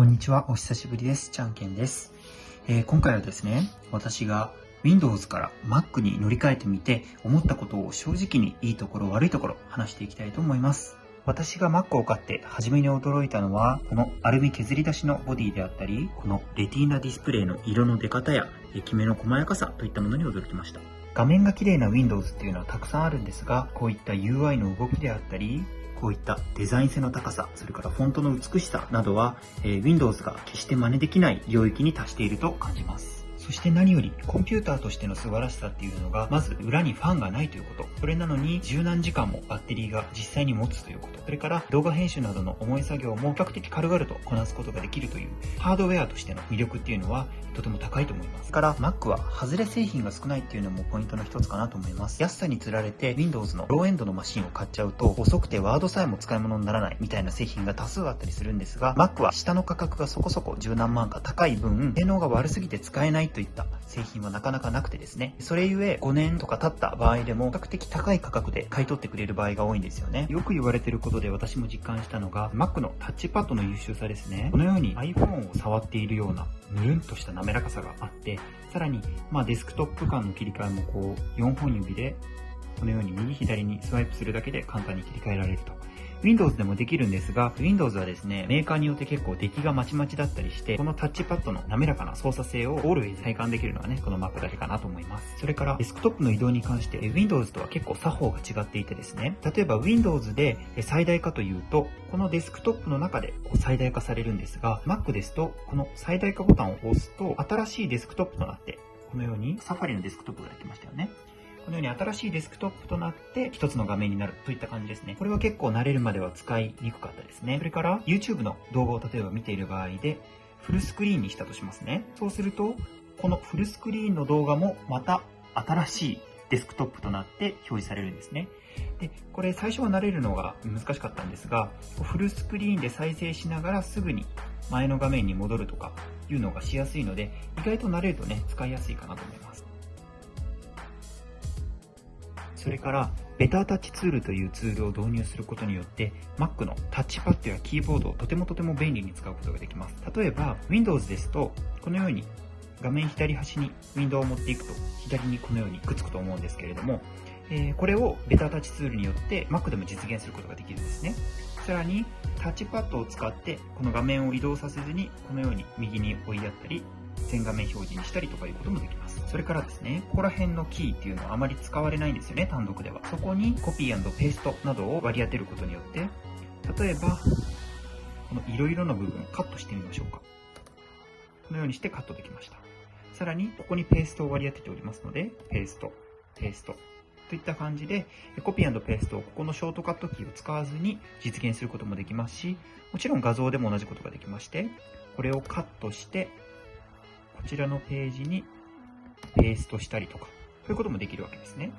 こんにちは、お久しぶりです。ちゃんけんです。えー、今回はですね、私が Windows から Mac に乗り換えてみて、思ったことを正直にいいところ悪いところ話していきたいと思います。私が Mac を買って初めに驚いたのは、このアルミ削り出しのボディであったり、このレティーナディスプレイの色の出方や、きめの細やかさといったものに驚きました。画面が綺麗な Windows っていうのはたくさんあるんですが、こういった UI の動きであったり、こういったデザイン性の高さ、それからフォントの美しさなどは、えー、Windows が決して真似できない領域に達していると感じます。そして何より、コンピューターとしての素晴らしさっていうのが、まず裏にファンがないということ。それなのに、十何時間もバッテリーが実際に持つということ。それから動画編集などの重い作業も比較的軽々とこなすことができるというハードウェアとしての魅力っていうのはとても高いと思います。から Mac は外れ製品が少ないっていうのもポイントの一つかなと思います。安さにつられて Windows のローエンドのマシンを買っちゃうと遅くてワードさえも使い物にならないみたいな製品が多数あったりするんですが Mac は下の価格がそこそこ十何万か高い分性能が悪すぎて使えないというといった製品はなかなかなくてですね。それゆえ5年とか経った場合でも比較的高い価格で買い取ってくれる場合が多いんですよね。よく言われてることで私も実感したのが、Mac のタッチパッドの優秀さですね。このように iPhone を触っているような、ぬるんとした滑らかさがあって、さらに、まあ、デスクトップ間の切り替えもこう、4本指で、このように右左にスワイプするだけで簡単に切り替えられると。Windows でもできるんですが、Windows はですね、メーカーによって結構出来がまちまちだったりして、このタッチパッドの滑らかな操作性を Always 体感できるのはね、この Mac だけかなと思います。それから、デスクトップの移動に関して、Windows とは結構作法が違っていてですね、例えば Windows で最大化というと、このデスクトップの中で最大化されるんですが、Mac ですと、この最大化ボタンを押すと、新しいデスクトップとなって、このようにサファリのデスクトップができましたよね。このように新しいデスクトップとなって一つの画面になるといった感じですね。これは結構慣れるまでは使いにくかったですね。それから YouTube の動画を例えば見ている場合でフルスクリーンにしたとしますね。そうすると、このフルスクリーンの動画もまた新しいデスクトップとなって表示されるんですね。で、これ最初は慣れるのが難しかったんですが、フルスクリーンで再生しながらすぐに前の画面に戻るとかいうのがしやすいので、意外と慣れるとね、使いやすいかなと思います。それから、ベタータッチツールというツールを導入することによって、Mac のタッチパッドやキーボードをとてもとても便利に使うことができます。例えば、Windows ですと、このように画面左端にウィンドウを持っていくと、左にこのようにくっつくと思うんですけれども、えー、これをベタータッチツールによって Mac でも実現することができるんですね。さらに、タッチパッドを使って、この画面を移動させずに、このように右に追いやったり、全画面表示にしたりとかいうこともできます。それからですね、ここら辺のキーっていうのはあまり使われないんですよね、単独では。そこにコピーペーストなどを割り当てることによって、例えば、この色々の部分をカットしてみましょうか。このようにしてカットできました。さらに、ここにペーストを割り当てておりますので、ペースト、ペースト、といった感じで、コピーペーストをここのショートカットキーを使わずに実現することもできますし、もちろん画像でも同じことができまして、これをカットして、こちらのページにペーストしたりとか、そういうこともできるわけですね。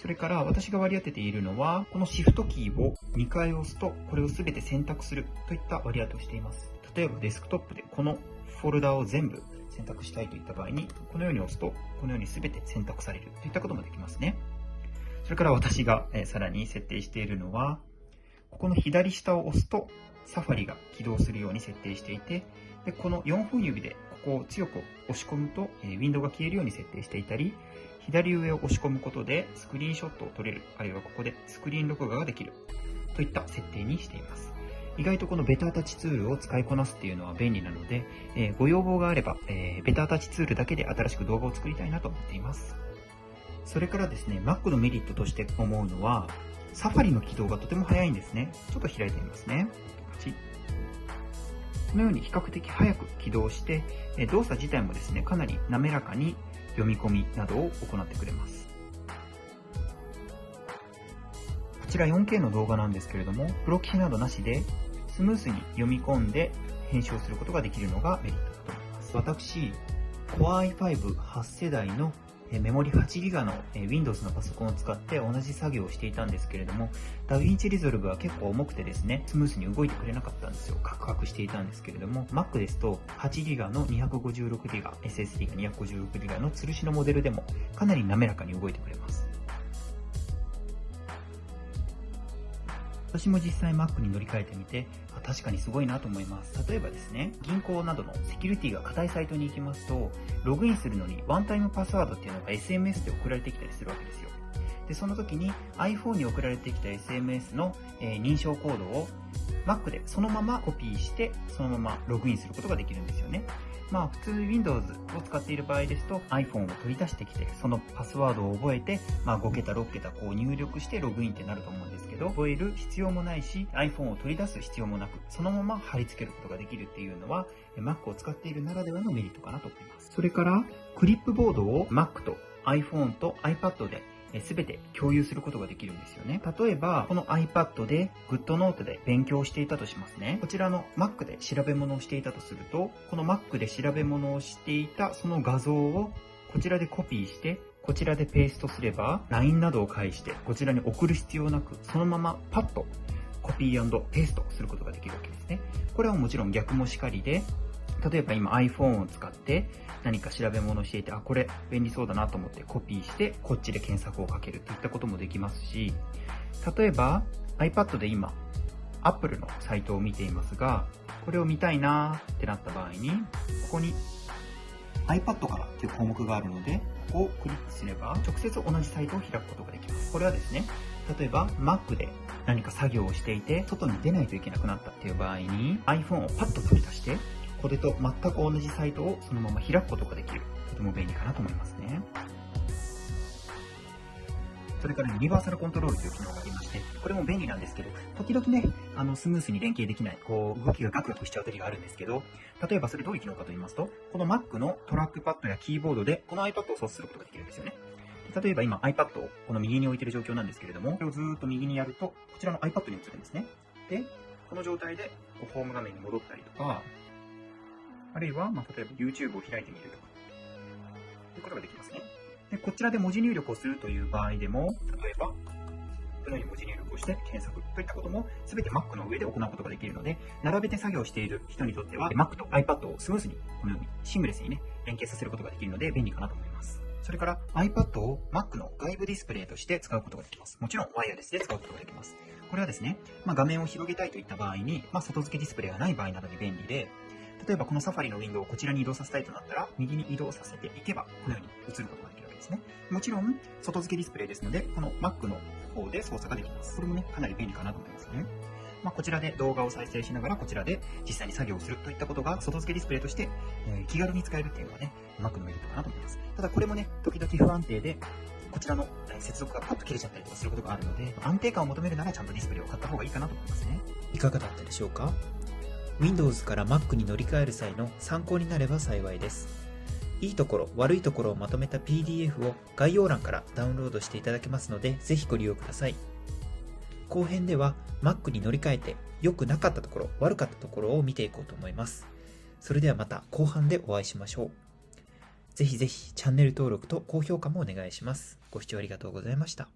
それから私が割り当てているのは、このシフトキーを2回押すと、これを全て選択するといった割り当てをしています。例えばデスクトップでこのフォルダを全部選択したいといった場合に、このように押すと、このように全て選択されるといったこともできますね。それから私が、さらに設定しているのは、ここの左下を押すと、サファリが起動するように設定していて、でこの4本指でここを強く押し込むと、えウィンドウが消えるように設定していたり、左上を押し込むことでスクリーンショットを撮れる、あるいはここでスクリーン録画ができるといった設定にしています。意外とこのベタータッチツールを使いこなすっていうのは便利なので、え、ご要望があれば、え、ベタータッチツールだけで新しく動画を作りたいなと思っています。それからですね、Mac のメリットとして思うのは、サファリの起動がとても早いんですね。ちょっと開いてみますね。このように比較的早く起動して、動作自体もですね、かなり滑らかに読み込みなどを行ってくれます。こちら 4K の動画なんですけれども、プロキシなどなしでスムースに読み込んで編集をすることができるのがメリットだと思います。私、Core i5 8世代のメモリ 8GB の Windows のパソコンを使って同じ作業をしていたんですけれども、 DaVinci Resolve は結構重くてですね、スムースに動いてくれなかったんですよ。カクカクしていたんですけれども、Mac ですと 8GB の 256GB、SSD が 256GB の吊るしのモデルでもかなり滑らかに動いてくれます。私も実際 Mac に乗り換えてみて、確かにすごいなと思います。例えばですね、銀行などのセキュリティが硬いサイトに行きますと、ログインするのにワンタイムパスワードっていうのが SMS で送られてきたりするわけですよ。で、その時に iPhone に送られてきた SMS の、え、認証コードを Mac でそのままコピーして、そのままログインすることができるんですよね。まあ普通 Windows を使っている場合ですと iPhone を取り出してきて、そのパスワードを覚えて、まあ5桁、6桁こう入力してログインってなると思うんですけど、覚える必要もないし、iPhone を取り出す必要もなく、そのまま貼り付けることができるっていうのは、Mac を使っているならではのメリットかなと思います。それから、クリップボードを Mac と iPhone と iPad ですべて共有することができるんですよね。例えば、この iPad で GoodNote で勉強していたとしますね。こちらの Mac で調べ物をしていたとすると、この Mac で調べ物をしていたその画像をこちらでコピーして、こちらでペーストすれば、LINE などを介して、こちらに送る必要なく、そのままパッとコピーペーストすることができるわけですね。これはもちろん逆もしかりで、例えば今 iPhone を使って何か調べ物をしていて、あ、これ便利そうだなと思ってコピーして、こっちで検索をかけるといったこともできますし、例えば iPad で今、Apple のサイトを見ていますが、これを見たいなーってなった場合に、ここに iPad からっていう項目があるので、ここをクリックすれば、直接同じサイトを開くことができます。これはですね、例えば Mac で何か作業をしていて、外に出ないといけなくなったっていう場合に、iPhone をパッと取り出して、これと全く同じサイトをそのまま開くことができる。とても便利かなと思いますね。それからユニバーサルコントロールという機能がありまして、これも便利なんですけど、時々ね、あの、スムースに連携できない、こう、動きがガクガクしちゃう時があるんですけど、例えばそれどういう機能かと言いますと、この Mac のトラックパッドやキーボードで、この iPad を操作することができるんですよね。例えば今 iPad をこの右に置いてる状況なんですけれども、これをずーっと右にやると、こちらの iPad に移るんですね。で、この状態で、ホーム画面に戻ったりとか、あるいは、まあ、例えば YouTube を開いてみるとか、ということができますね。で、こちらで文字入力をするという場合でも、例えば、このように文字入力をして検索といったことも全て Mac の上で行うことができるので、並べて作業している人にとっては Mac と iPad をスムーズにこのようにシングレスにね、連携させることができるので便利かなと思います。それから iPad を Mac の外部ディスプレイとして使うことができます。もちろんワイヤレスで使うことができます。これはですね、まあ、画面を広げたいといった場合に、まあ、外付けディスプレイがない場合などに便利で、例えばこのサファリのウィンドウをこちらに移動させたいとなったら、右に移動させていけば、このように映ることができるわけですね。もちろん、外付けディスプレイですので、この Mac の方で操作ができます。これもね、かなり便利かなと思いますね。まあ、こちらで動画を再生しながら、こちらで実際に作業をするといったことが、外付けディスプレイとして、え、気軽に使えるっていうのがね、Mac のメリットかなと思います。ただこれもね、時々不安定で、こちらの接続がパッと切れちゃったりとかすることがあるので、安定感を求めるならちゃんとディスプレイを買った方がいいかなと思いますね。いかがだったでしょうか？Windows から Mac に乗り換える際の参考になれば幸いです。いいところ、悪いところをまとめた PDF を概要欄からダウンロードしていただけますので、ぜひご利用ください。後編では Mac に乗り換えて良くなかったところ、悪かったところを見ていこうと思います。それではまた後半でお会いしましょう。ぜひぜひチャンネル登録と高評価もお願いします。ご視聴ありがとうございました。